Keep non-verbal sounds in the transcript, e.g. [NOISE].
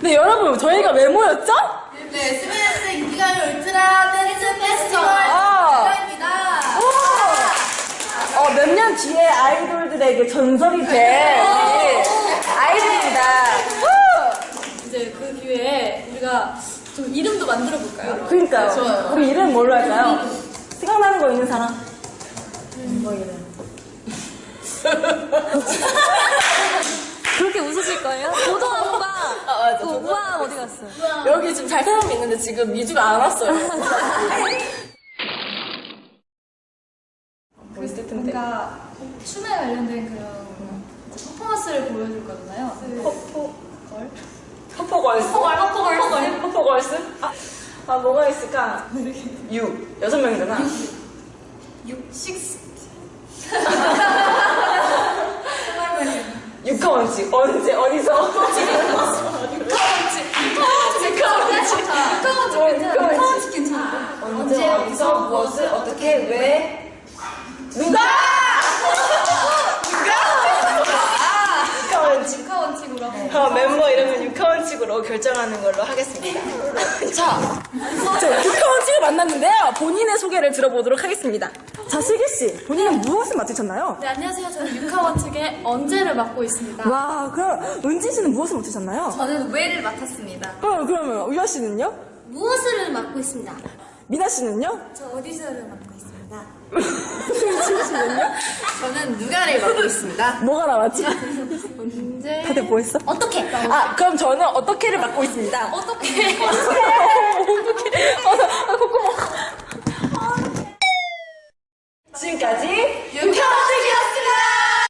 네, 여러분, 저희가 왜 모였죠? 네, SBS 인기가요 울트라 댄스 페스티벌 아. 축하입니다. 어, 몇 년 뒤에 아이돌들에게 전설이 될 아이돌입니다. 이제 그 기회에 우리가 좀 이름도 만들어 볼까요? 그러니까요. 좋아요. 우리 이름 뭘로 할까요? 생각나는 거 있는 사람? 뭐 이름? [LAUGHS] 그렇게 웃으실 거예요? 도도함과 아, 맞아. 그 갔어요? 여기 지금 잘 사람이 있는데 지금 미주가 안 왔어요. 멋있을 텐데. 뭔가 춤에 관련된 그런 퍼포먼스를 보여줄 거잖아요. 퍼포, 걸? 퍼포걸스? 퍼포걸스? 퍼포걸스? 아, 아, 뭐가 있을까? 유. 여섯 명이잖아. 6, 6. 육하 원칙. 언제, 어디서? 카운치 언제, 어디서, 무엇을, 어떻게, 왜, 누가! 육하 원칙. 주카 원칙으로 한번. 어, 멤버 이름은 육하원칙으로 결정하는 걸로 하겠습니다. 자, 자 육하원칙을 만났는데요. 본인의 소개를 들어보도록 하겠습니다. 자, 슬기 씨, 본인은 무엇을 맡으셨나요? 네, 안녕하세요. 저는 유카 원칙의 언제를 맡고 있습니다. 와, 그럼 은지 씨는 무엇을 맡으셨나요? 저는 왜를 맡았습니다. 어, 그러면 유아 씨는요? 무엇을 맡고 있습니다. 미나 씨는요? 저 어디서를 맡고 있습니다. 지우 씨는요? 저는 누가를 맡고 있습니다. 뭐가 나왔지? 언제? 다들 뭐 했어? 어떻게? 아, 그럼 저는 어떻게를 맡고 있습니다. 어떻게? 어떻게? 어, 아, 콧구멍. 지금까지